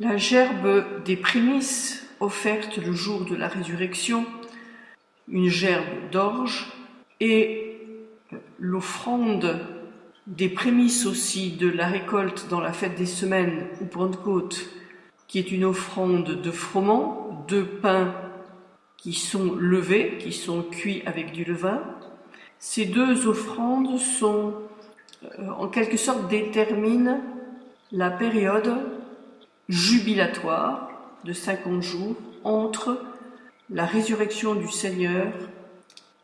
La gerbe des prémices offerte le jour de la résurrection, une gerbe d'orge, et l'offrande des prémices aussi de la récolte dans la fête des semaines ou Pentecôte, qui est une offrande de froment, de pain qui sont levés, qui sont cuits avec du levain. Ces deux offrandes sont, euh, en quelque sorte, déterminent la période jubilatoire de 50 jours entre la résurrection du Seigneur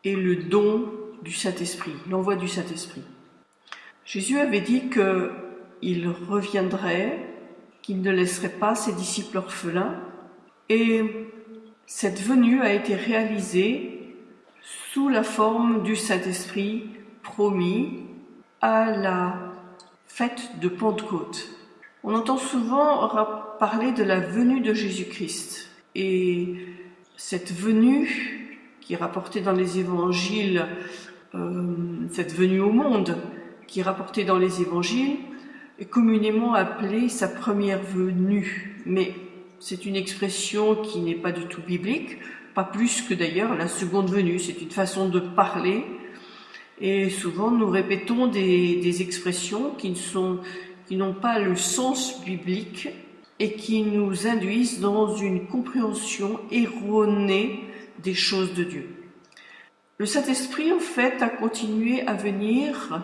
et le don du Saint-Esprit, l'envoi du Saint-Esprit. Jésus avait dit qu'il reviendrait, qu'il ne laisserait pas ses disciples orphelins, et cette venue a été réalisée sous la forme du Saint-Esprit promis à la fête de Pentecôte. On entend souvent parler de la venue de Jésus-Christ et cette venue qui est rapportée dans les évangiles, euh, cette venue au monde qui est rapportée dans les évangiles, est communément appelée sa première venue. Mais c'est une expression qui n'est pas du tout biblique, pas plus que d'ailleurs la seconde venue. C'est une façon de parler. Et souvent, nous répétons des, expressions qui n'ont pas le sens biblique et qui nous induisent dans une compréhension erronée des choses de Dieu. Le Saint-Esprit, en fait, a continué à venir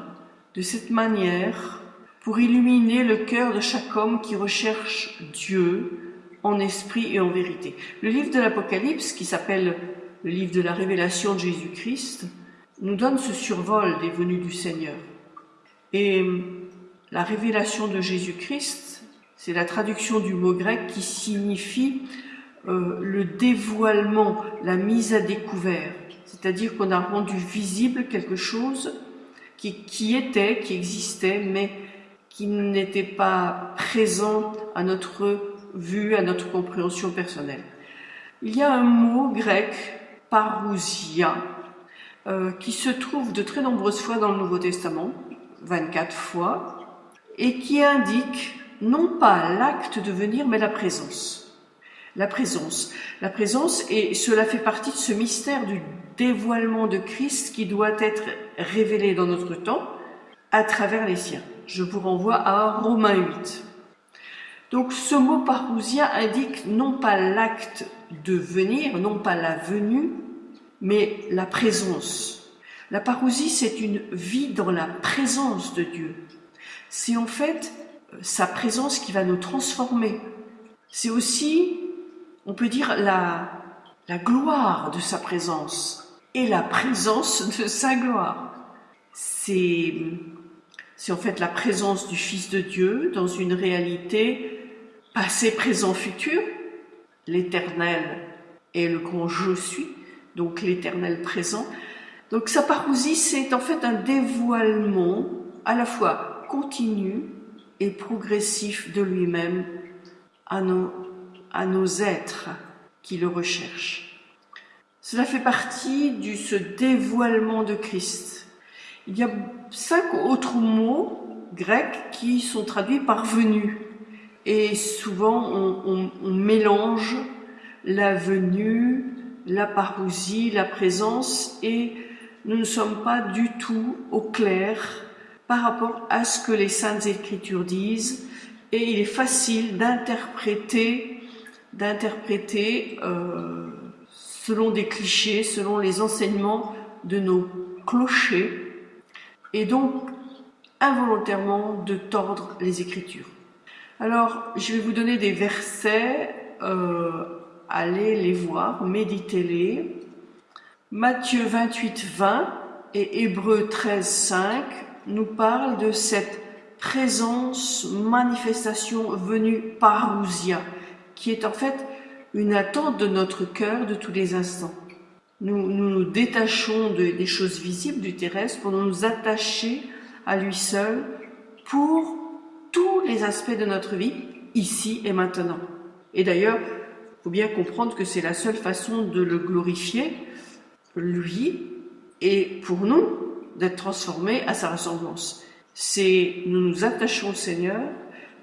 de cette manière pour illuminer le cœur de chaque homme qui recherche Dieu, en esprit et en vérité. Le livre de l'Apocalypse, qui s'appelle le livre de la révélation de Jésus-Christ, nous donne ce survol des venues du Seigneur. Et la révélation de Jésus-Christ, c'est la traduction du mot grec qui signifie euh, le dévoilement, la mise à découvert. C'est-à-dire qu'on a rendu visible quelque chose qui, était, qui existait, mais qui n'était pas présent à notre vu à notre compréhension personnelle. Il y a un mot grec, parousia, euh, qui se trouve de très nombreuses fois dans le Nouveau Testament, 24 fois, et qui indique non pas l'acte de venir, mais la présence. La présence. La présence, et cela fait partie de ce mystère du dévoilement de Christ qui doit être révélé dans notre temps à travers les siens. Je vous renvoie à Romains 8. Donc ce mot parousia indique non pas l'acte de venir, non pas la venue, mais la présence. La parousie, c'est une vie dans la présence de Dieu. C'est en fait euh, sa présence qui va nous transformer. C'est aussi, on peut dire, la, la gloire de sa présence et la présence de sa gloire. C'est en fait la présence du Fils de Dieu dans une réalité passé, présent, futur, l'éternel est le grand je suis, donc l'éternel présent. Donc sa parousie, c'est en fait un dévoilement à la fois continu et progressif de lui-même à nos, êtres qui le recherchent. Cela fait partie de ce dévoilement de Christ. Il y a cinq autres mots grecs qui sont traduits par venu et souvent on, mélange la venue, la parousie, la présence et nous ne sommes pas du tout au clair par rapport à ce que les Saintes Écritures disent et il est facile d'interpréter d'interpréter euh, selon des clichés, selon les enseignements de nos clochers et donc involontairement de tordre les Écritures. Alors, je vais vous donner des versets, euh, allez les voir, méditez-les. Matthieu 28, 20 et Hébreu 13, 5 nous parlent de cette présence, manifestation venue par Ousia, qui est en fait une attente de notre cœur de tous les instants. Nous nous, détachons des choses visibles du terrestre pour nous attacher à lui seul pour tous les aspects de notre vie, ici et maintenant. Et d'ailleurs, il faut bien comprendre que c'est la seule façon de le glorifier, lui, et pour nous, d'être transformés à sa ressemblance. C'est nous nous attachons au Seigneur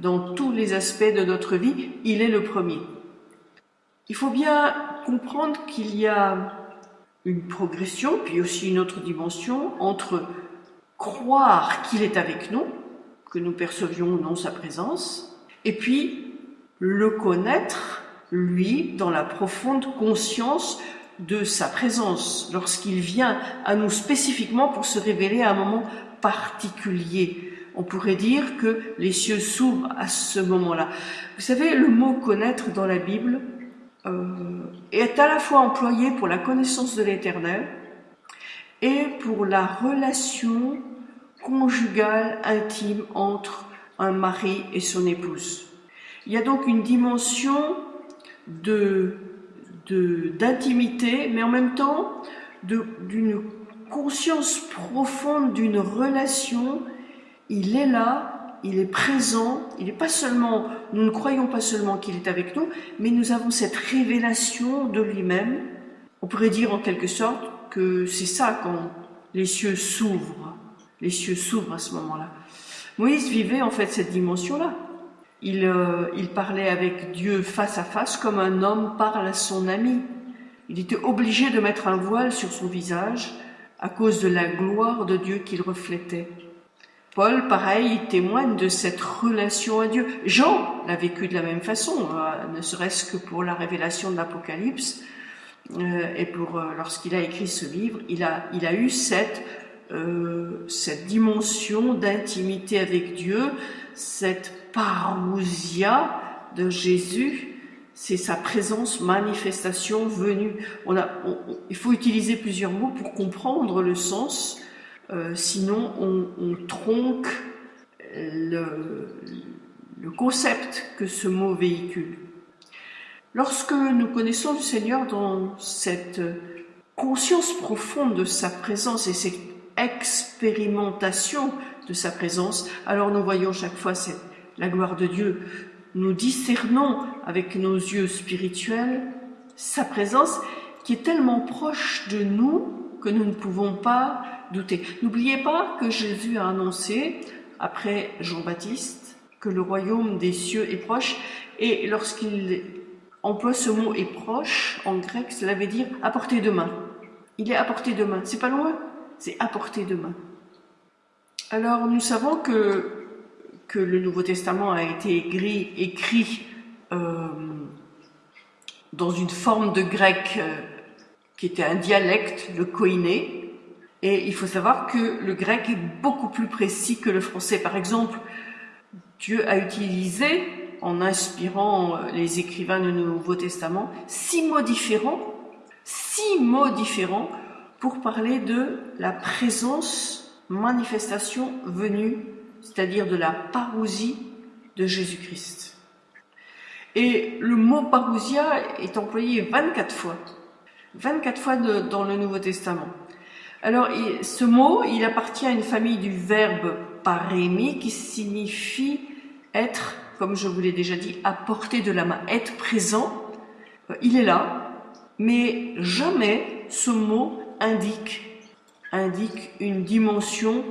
dans tous les aspects de notre vie, il est le premier. Il faut bien comprendre qu'il y a une progression, puis aussi une autre dimension entre croire qu'il est avec nous, que nous percevions ou non sa présence, et puis le connaître, lui, dans la profonde conscience de sa présence, lorsqu'il vient à nous spécifiquement pour se révéler à un moment particulier. On pourrait dire que les cieux s'ouvrent à ce moment-là. Vous savez, le mot connaître dans la Bible euh, est à la fois employé pour la connaissance de l'éternel et pour la relation conjugale intime entre un mari et son épouse. Il y a donc une dimension de d'intimité, mais en même temps d'une conscience profonde d'une relation. Il est là, il est présent, il n'est pas seulement, nous ne croyons pas seulement qu'il est avec nous, mais nous avons cette révélation de lui-même. On pourrait dire en quelque sorte que c'est ça quand les cieux s'ouvrent. Les cieux s'ouvrent à ce moment-là. Moïse vivait en fait cette dimension-là. Euh, il, parlait avec Dieu face à face comme un homme parle à son ami. Il était obligé de mettre un voile sur son visage à cause de la gloire de Dieu qu'il reflétait. Paul, pareil, témoigne de cette relation à Dieu. Jean l'a vécu de la même façon, euh, ne serait-ce que pour la révélation de l'Apocalypse euh, et pour lorsqu'il a écrit ce livre, il a, eu cette dimension d'intimité avec Dieu, cette parousia de Jésus, c'est sa présence, manifestation, venue. On a, il faut utiliser plusieurs mots pour comprendre le sens, euh, sinon on, tronque le, le concept que ce mot véhicule. Lorsque nous connaissons le Seigneur dans cette conscience profonde de sa présence et cette expérimentation de sa présence, alors nous voyons chaque fois cette la gloire de Dieu, nous discernons avec nos yeux spirituels sa présence qui est tellement proche de nous que nous ne pouvons pas douter. N'oubliez pas que Jésus a annoncé, après Jean-Baptiste, que le royaume des cieux est proche, et lorsqu'il emploie ce mot est proche, en grec, cela veut dire à portée de main. Il est à portée de main, c'est pas loin, c'est à portée de main. Alors nous savons que que le Nouveau Testament a été écrit, euh, dans une forme de grec euh, qui était un dialecte, le koiné, et il faut savoir que le grec est beaucoup plus précis que le français. Par exemple, Dieu a utilisé, en inspirant euh, les écrivains du Nouveau Testament, six mots différents, six mots différents pour parler de la présence, manifestation venue c'est-à-dire de la parousie de Jésus-Christ. Et le mot parousia est employé 24 fois, 24 fois dans le Nouveau Testament. Alors, ce mot, il appartient à une famille du verbe parémi qui signifie être, comme je vous l'ai déjà dit, à portée de la main, être présent. Il est là, mais jamais ce mot indique, indique une dimension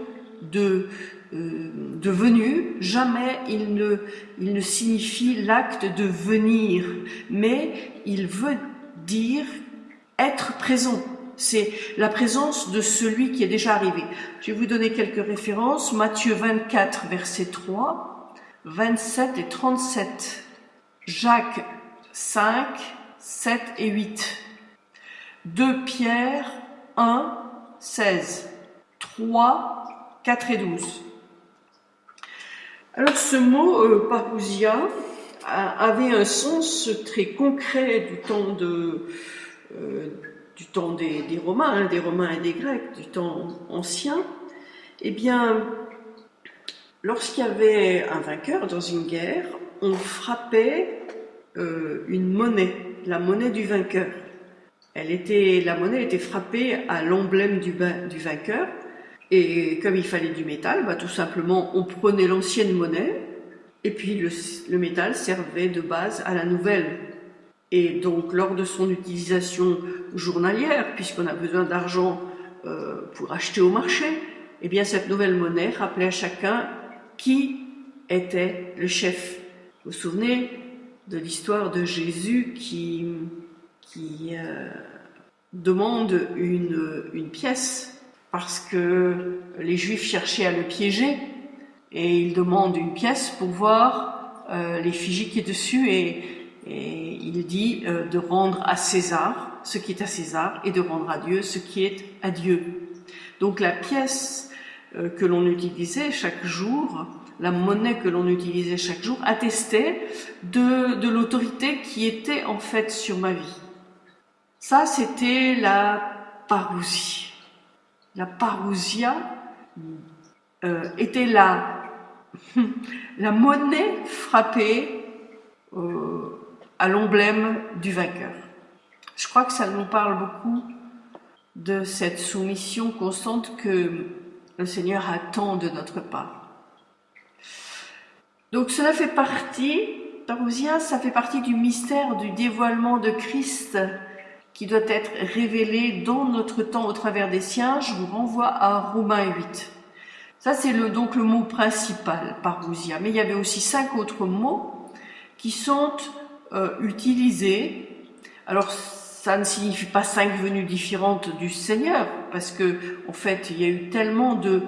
de, euh, devenu, jamais il ne, il ne signifie l'acte de venir, mais il veut dire être présent. C'est la présence de celui qui est déjà arrivé. Je vais vous donner quelques références. Matthieu 24, verset 3, 27 et 37. Jacques 5, 7 et 8. 2 Pierre 1, 16. 3, 4 et 12. Alors ce mot euh, parousia avait un sens très concret du temps, euh, des, Romains, hein, des Romains et des Grecs, du temps ancien. Eh bien, lorsqu'il y avait un vainqueur dans une guerre, on frappait euh, une monnaie, la monnaie du vainqueur. La monnaie était frappée à l'emblème du vainqueur et comme il fallait du métal, bah, tout simplement, on prenait l'ancienne monnaie, et puis le, métal servait de base à la nouvelle. Et donc, lors de son utilisation journalière, puisqu'on a besoin d'argent euh, pour acheter au marché, eh bien, cette nouvelle monnaie rappelait à chacun qui était le chef. Vous vous souvenez de l'histoire de Jésus qui, euh, demande une pièce parce que les Juifs cherchaient à le piéger et il demande une pièce pour voir euh, l'effigie qui est dessus et, et il dit euh, de rendre à César ce qui est à César et de rendre à Dieu ce qui est à Dieu. Donc la pièce euh, que l'on utilisait chaque jour, la monnaie que l'on utilisait chaque jour, attestait de, de l'autorité qui était en fait sur ma vie. Ça, c'était la parousie. La parousia euh, était la, la monnaie frappée euh, à l'emblème du vainqueur. Je crois que ça nous parle beaucoup de cette soumission constante que le Seigneur attend de notre part. Donc cela fait partie, Parousia, ça fait partie du mystère du dévoilement de Christ qui doit être révélé dans notre temps au travers des siens. Je vous renvoie à Romains 8. Ça, c'est donc le mot principal, parousia. Mais il y avait aussi cinq autres mots qui sont euh, utilisés. Alors, ça ne signifie pas cinq venues différentes du Seigneur, parce que en fait, il y a eu tellement de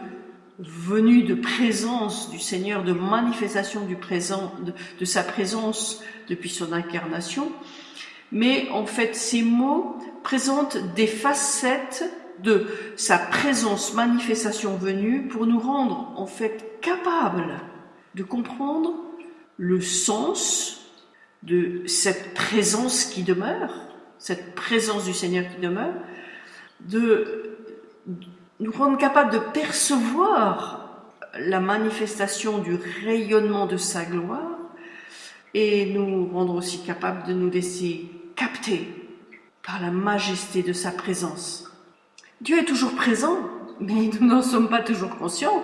venues de présence du Seigneur, de manifestation du présent, de sa présence depuis son incarnation. Mais en fait, ces mots présentent des facettes de sa présence, manifestation venue, pour nous rendre en fait capables de comprendre le sens de cette présence qui demeure, cette présence du Seigneur qui demeure, de nous rendre capables de percevoir la manifestation du rayonnement de sa gloire et nous rendre aussi capables de nous laisser capter par la majesté de sa présence. Dieu est toujours présent, mais nous n'en sommes pas toujours conscients.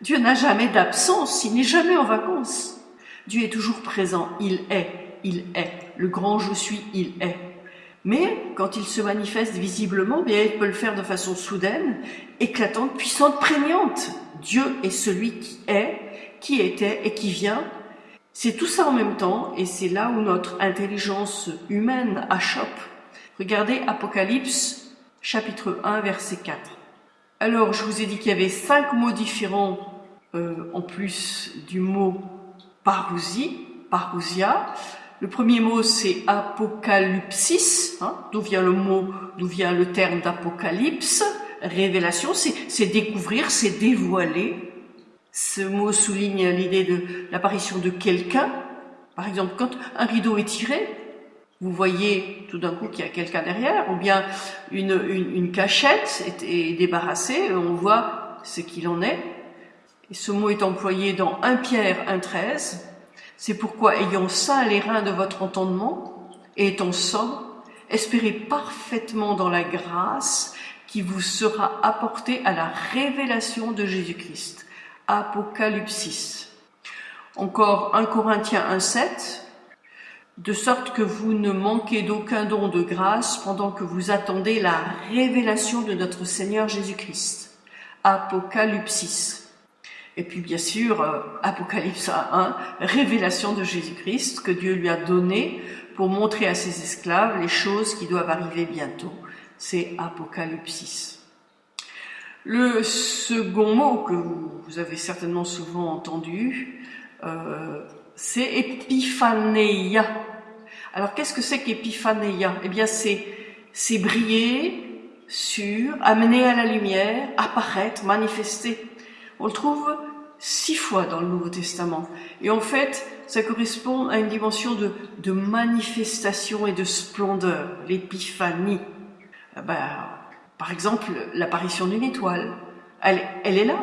Dieu n'a jamais d'absence, il n'est jamais en vacances. Dieu est toujours présent, il est, il est. Le grand je suis, il est. Mais quand il se manifeste visiblement, bien, il peut le faire de façon soudaine, éclatante, puissante, prégnante. Dieu est celui qui est, qui était et qui vient. C'est tout ça en même temps, et c'est là où notre intelligence humaine achoppe. Regardez Apocalypse, chapitre 1, verset 4. Alors, je vous ai dit qu'il y avait cinq mots différents euh, en plus du mot parousie, parousia. Le premier mot, c'est apocalypsis, hein, d'où vient le mot, d'où vient le terme d'apocalypse. Révélation, c'est découvrir, c'est dévoiler. Ce mot souligne l'idée de l'apparition de quelqu'un. Par exemple, quand un rideau est tiré, vous voyez tout d'un coup qu'il y a quelqu'un derrière, ou bien une, cachette est, débarrassée, on voit ce qu'il en est. Et ce mot est employé dans 1 Pierre 1.13, c'est pourquoi, ayant saint les reins de votre entendement, et étant sobre, espérez parfaitement dans la grâce qui vous sera apportée à la révélation de Jésus-Christ. Apocalypsis. Encore 1 Corinthiens 1.7, de sorte que vous ne manquez d'aucun don de grâce pendant que vous attendez la révélation de notre Seigneur Jésus-Christ. Apocalypsis. Et puis bien sûr, euh, Apocalypse 1, révélation de Jésus-Christ que Dieu lui a donné pour montrer à ses esclaves les choses qui doivent arriver bientôt. C'est Apocalypsis. Le second mot que vous avez certainement souvent entendu, euh, c'est épiphanéia. Alors qu'est-ce que c'est qu'épiphanéia? Eh bien c'est c'est briller sur, amener à la lumière, apparaître, manifester. On le trouve six fois dans le Nouveau Testament. Et en fait, ça correspond à une dimension de, de manifestation et de splendeur, l'épiphanie. Euh, bah, par exemple, l'apparition d'une étoile. Elle, est là,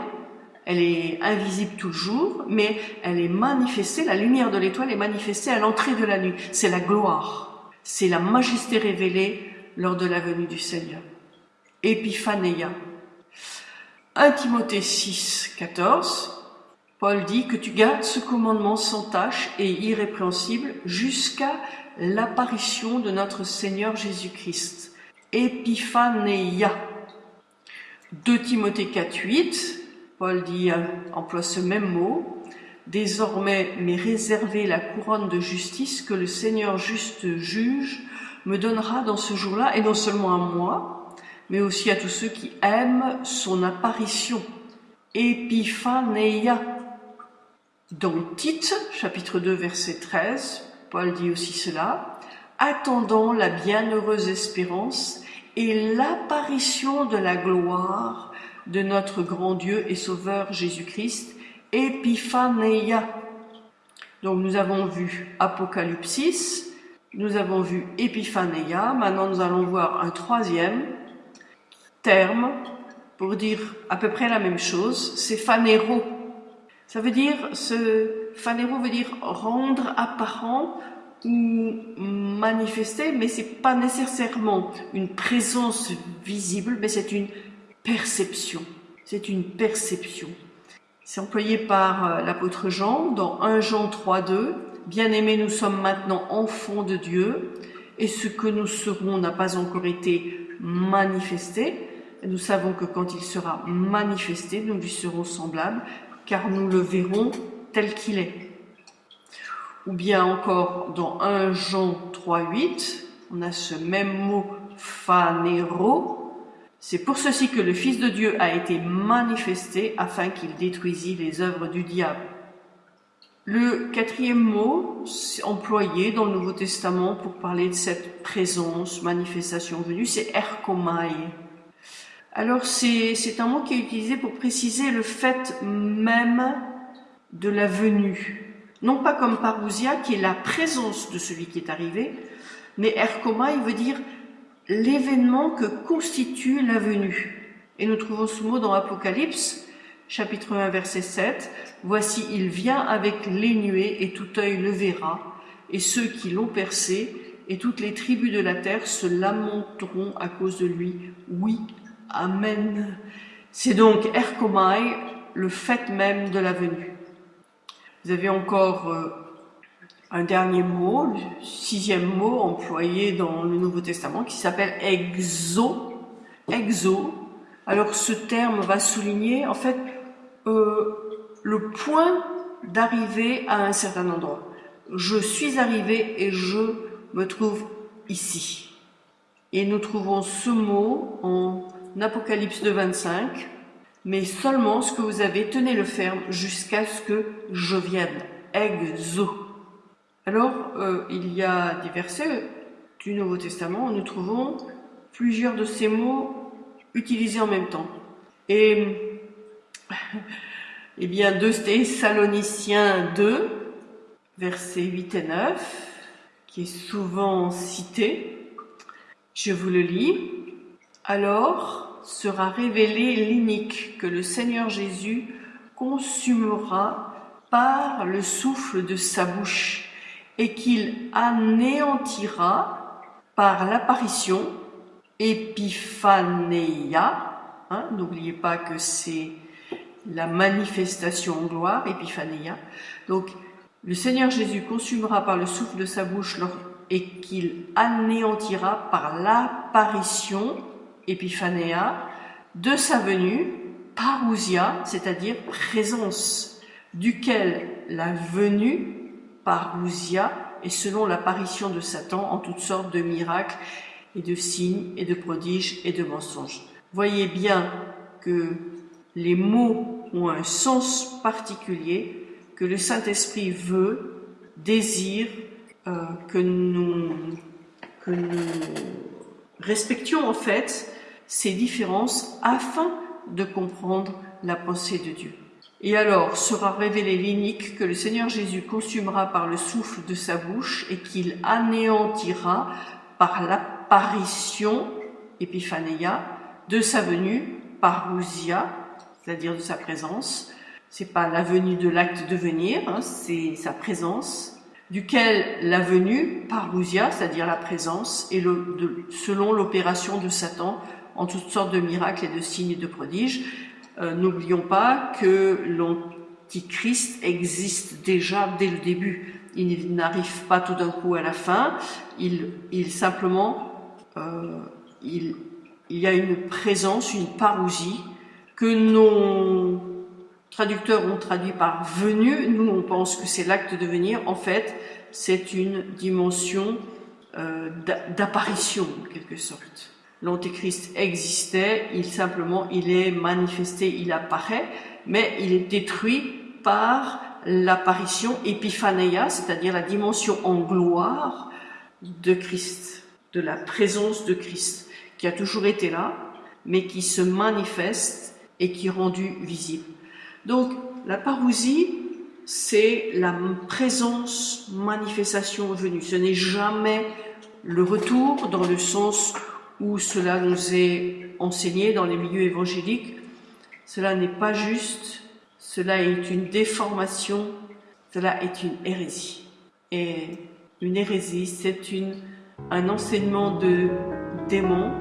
elle est invisible tout le jour, mais elle est manifestée, la lumière de l'étoile est manifestée à l'entrée de la nuit. C'est la gloire, c'est la majesté révélée lors de la venue du Seigneur. Épiphanéia. 1 Timothée 6, 14, Paul dit que tu gardes ce commandement sans tâche et irrépréhensible jusqu'à l'apparition de notre Seigneur Jésus-Christ. Epiphaneia. 2 Timothée 4, 8, Paul dit, emploie ce même mot, Désormais m'est réservée la couronne de justice que le Seigneur juste juge me donnera dans ce jour-là, et non seulement à moi, mais aussi à tous ceux qui aiment son apparition. Epiphaneia. Dans Tite, chapitre 2, verset 13, Paul dit aussi cela, attendant la bienheureuse espérance et l'apparition de la gloire de notre grand Dieu et Sauveur Jésus-Christ, Epiphaneia. Donc nous avons vu Apocalypsis, nous avons vu Epiphaneia, maintenant nous allons voir un troisième terme pour dire à peu près la même chose, c'est phanéro. Ça veut dire, ce phanéro veut dire rendre apparent manifester, mais c'est pas nécessairement une présence visible, mais c'est une perception. C'est une perception. C'est employé par euh, l'apôtre Jean dans 1 Jean 3, 2. Bien-aimés, nous sommes maintenant enfants de Dieu, et ce que nous serons n'a pas encore été manifesté. Nous savons que quand il sera manifesté, nous lui serons semblables, car nous le verrons tel qu'il est. Ou bien encore dans 1 Jean 3, 8, on a ce même mot phanero. C'est pour ceci que le Fils de Dieu a été manifesté afin qu'il détruisit les œuvres du diable. Le quatrième mot employé dans le Nouveau Testament pour parler de cette présence, manifestation venue, c'est erkomai. Alors c'est un mot qui est utilisé pour préciser le fait même de la venue. Non pas comme parousia, qui est la présence de celui qui est arrivé, mais erkoma, il veut dire l'événement que constitue la venue. Et nous trouvons ce mot dans Apocalypse, chapitre 1, verset 7. Voici, il vient avec les nuées, et tout œil le verra, et ceux qui l'ont percé, et toutes les tribus de la terre se lamenteront à cause de lui. Oui, Amen. C'est donc Erkomai, le fait même de la venue. Vous avez encore euh, un dernier mot, le sixième mot employé dans le Nouveau Testament qui s'appelle exo. Exo. Alors ce terme va souligner en fait euh, le point d'arrivée à un certain endroit. Je suis arrivé et je me trouve ici. Et nous trouvons ce mot en Apocalypse de 25, mais seulement ce que vous avez, tenez-le ferme jusqu'à ce que je vienne. Exo. Alors, euh, il y a des versets du Nouveau Testament où nous trouvons plusieurs de ces mots utilisés en même temps. Et, eh bien, 2 Thessaloniciens 2, versets 8 et 9, qui est souvent cité, je vous le lis. Alors sera révélé l'inique que le Seigneur Jésus consumera par le souffle de sa bouche et qu'il anéantira par l'apparition épiphanéia. Hein, n'oubliez pas que c'est la manifestation en gloire, épiphanéia. Donc, le Seigneur Jésus consumera par le souffle de sa bouche et qu'il anéantira par l'apparition épiphanéa, de sa venue, parousia, c'est-à-dire présence, duquel la venue, parousia, est selon l'apparition de Satan en toutes sortes de miracles et de signes et de prodiges et de mensonges. Voyez bien que les mots ont un sens particulier que le Saint-Esprit veut, désire euh, que nous que nous respections en fait ces différences afin de comprendre la pensée de Dieu. Et alors sera révélé l'inique que le Seigneur Jésus consumera par le souffle de sa bouche et qu'il anéantira par l'apparition, épiphanéia, de sa venue, parousia, c'est-à-dire de sa présence. C'est pas la venue de l'acte de venir, hein, c'est sa présence, duquel la venue, parousia, c'est-à-dire la présence, est le, selon l'opération de Satan en toutes sortes de miracles et de signes et de prodiges. Euh, n'oublions pas que l'Antichrist existe déjà dès le début. Il n'arrive pas tout d'un coup à la fin. Il, simplement, euh, il, il y a une présence, une parousie que nos traducteurs ont traduit par venu, nous on pense que c'est l'acte de venir, en fait c'est une dimension euh, d'apparition en quelque sorte. L'antéchrist existait, il simplement il est manifesté, il apparaît, mais il est détruit par l'apparition épiphanéa, c'est-à-dire la dimension en gloire de Christ, de la présence de Christ, qui a toujours été là, mais qui se manifeste et qui est rendu visible. Donc, la parousie, c'est la présence, manifestation venue. Ce n'est jamais le retour dans le sens où cela nous est enseigné dans les milieux évangéliques. Cela n'est pas juste, cela est une déformation, cela est une hérésie. Et une hérésie, c'est un enseignement de démon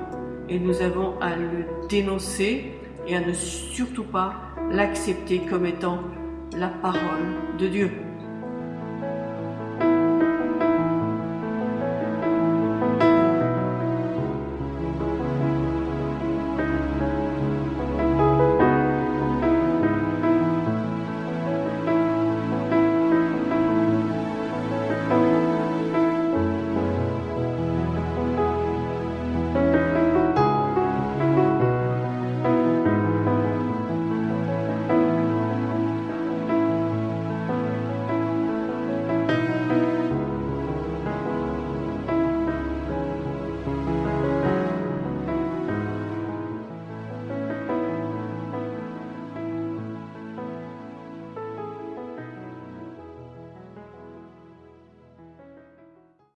et nous avons à le dénoncer et à ne surtout pas l'accepter comme étant la parole de Dieu.